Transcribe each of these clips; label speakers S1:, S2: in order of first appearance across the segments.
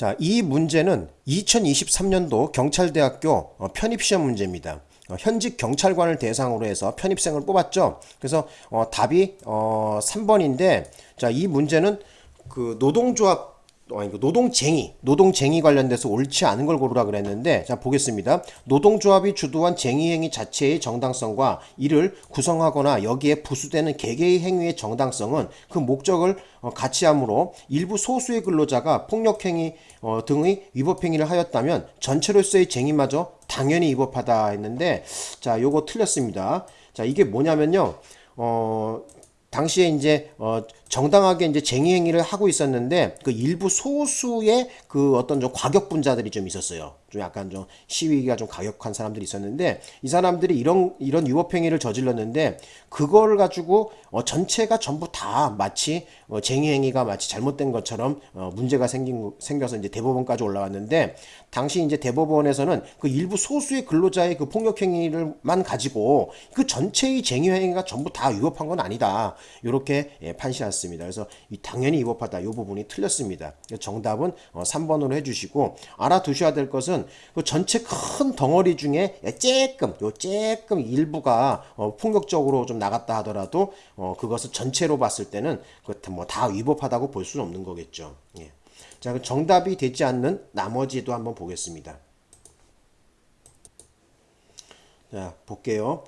S1: 자, 이 문제는 2023년도 경찰대학교 어, 편입시험 문제입니다. 어, 현직 경찰관을 대상으로 해서 편입생을 뽑았죠. 그래서 어, 답이 어, 3번인데 자, 이 문제는 그 노동조합 어, 아니, 노동쟁이, 노동쟁이 관련돼서 옳지 않은 걸 고르라 그랬는데, 자, 보겠습니다. 노동조합이 주도한 쟁의 행위 자체의 정당성과 이를 구성하거나 여기에 부수되는 개개의 행위의 정당성은 그 목적을 어, 같이 함으로 일부 소수의 근로자가 폭력행위 어, 등의 위법행위를 하였다면 전체로서의 쟁의마저 당연히 위법하다 했는데, 자, 요거 틀렸습니다. 자, 이게 뭐냐면요. 어, 당시에 이제 어 정당하게 이제 쟁의 행위를 하고 있었는데 그 일부 소수의 그 어떤 좀 과격분자들이 좀 있었어요. 좀 약간 좀 시위가 좀 가격한 사람들이 있었는데 이 사람들이 이런 이런 위법 행위를 저질렀는데 그걸 가지고 어 전체가 전부 다 마치 어 쟁의 행위가 마치 잘못된 것처럼 어 문제가 생긴 생겨서 이제 대법원까지 올라왔는데 당시 이제 대법원에서는 그 일부 소수의 근로자의 그 폭력 행위를만 가지고 그 전체의 쟁의 행위가 전부 다 위법한 건 아니다. 이렇게 예, 판시 했습니다. 그래서 이 당연히 위법하다. 이 부분이 틀렸습니다. 정답은 어 3번으로 해주시고 알아두셔야 될 것은 그 전체 큰 덩어리 중에 쬐끔 요 쬐끔 일부가 어 폭력적으로 좀 나갔다 하더라도 어 그것을 전체로 봤을 때는 그뭐다 위법하다고 볼 수는 없는 거겠죠. 예. 자, 그 정답이 되지 않는 나머지도 한번 보겠습니다. 자, 볼게요.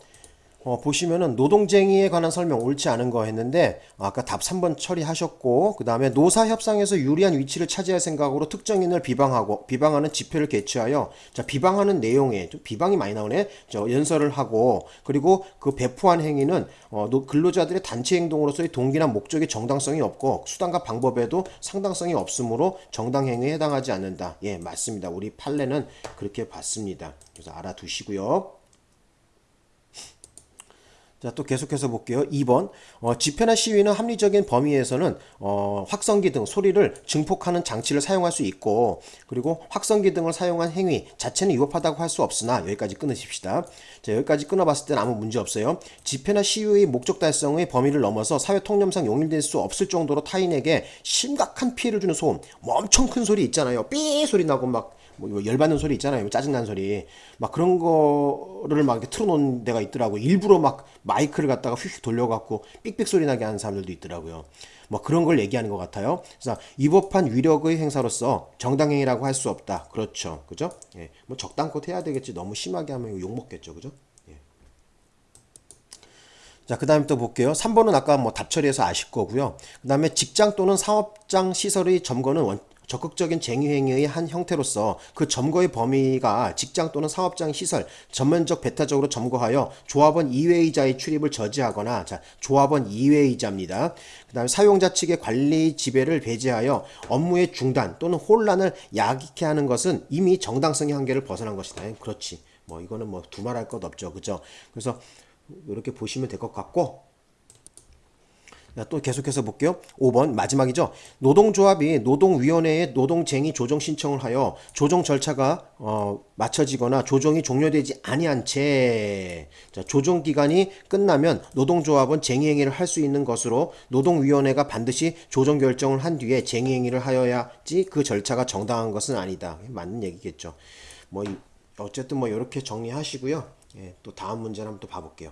S1: 어, 보시면은 노동쟁의에 관한 설명 옳지 않은 거 했는데 아까 답 3번 처리하셨고 그 다음에 노사 협상에서 유리한 위치를 차지할 생각으로 특정인을 비방하고 비방하는 집회를 개최하여 자 비방하는 내용에 좀 비방이 많이 나오네. 저 연설을 하고 그리고 그 배포한 행위는 어, 근로자들의 단체 행동으로서의 동기나 목적의 정당성이 없고 수단과 방법에도 상당성이 없으므로 정당 행위에 해당하지 않는다. 예 맞습니다. 우리 판례는 그렇게 봤습니다. 그래서 알아두시고요 자, 또 계속해서 볼게요. 2번. 어, 집회나 시위는 합리적인 범위에서는 어, 확성기 등 소리를 증폭하는 장치를 사용할 수 있고 그리고 확성기 등을 사용한 행위 자체는 위법하다고 할 수 없으나 여기까지 끊으십시다. 자, 여기까지 끊어봤을 때는 아무 문제 없어요. 집회나 시위의 목적 달성의 범위를 넘어서 사회 통념상 용인될 수 없을 정도로 타인에게 심각한 피해를 주는 소음, 뭐 엄청 큰 소리 있잖아요. 삐 소리 나고 막 뭐 열받는 소리 있잖아요. 짜증난 소리. 막 그런 거를 막 이렇게 틀어놓은 데가 있더라고. 일부러 막 마이크를 갖다가 휙휙 돌려갖고 삑삑 소리 나게 하는 사람들도 있더라고요. 뭐 그런 걸 얘기하는 것 같아요. 그래서 위법한 위력의 행사로서 정당행위라고 할 수 없다. 그렇죠. 그죠? 예. 뭐 적당껏 해야 되겠지. 너무 심하게 하면 욕먹겠죠. 그죠? 예. 자, 그 다음에 또 볼게요. 3번은 아까 뭐 답 처리해서 아실 거고요. 그 다음에 직장 또는 사업장 시설의 점거는 원, 적극적인 쟁의행위의 한 형태로서 그 점거의 범위가 직장 또는 사업장 시설 전면적 배타적으로 점거하여 조합원 이외의자의 출입을 저지하거나 자 조합원 이외의자입니다. 그 다음에 사용자 측의 관리 지배를 배제하여 업무의 중단 또는 혼란을 야기케 하는 것은 이미 정당성의 한계를 벗어난 것이다. 그렇지. 뭐 이거는 뭐 두말할 것 없죠. 그죠? 그래서 이렇게 보시면 될 것 같고 또 계속해서 볼게요. 5번 마지막이죠. 노동조합이 노동위원회에 노동쟁의 조정 신청을 하여 조정 절차가 어, 맞춰지거나 조정이 종료되지 아니한 채 자, 조정 기간이 끝나면 노동조합은 쟁의 행위를 할 수 있는 것으로 노동위원회가 반드시 조정 결정을 한 뒤에 쟁의 행위를 하여야지 그 절차가 정당한 것은 아니다. 맞는 얘기겠죠. 뭐 어쨌든 뭐 이렇게 정리하시고요. 예, 또 다음 문제를 한번 또 봐볼게요.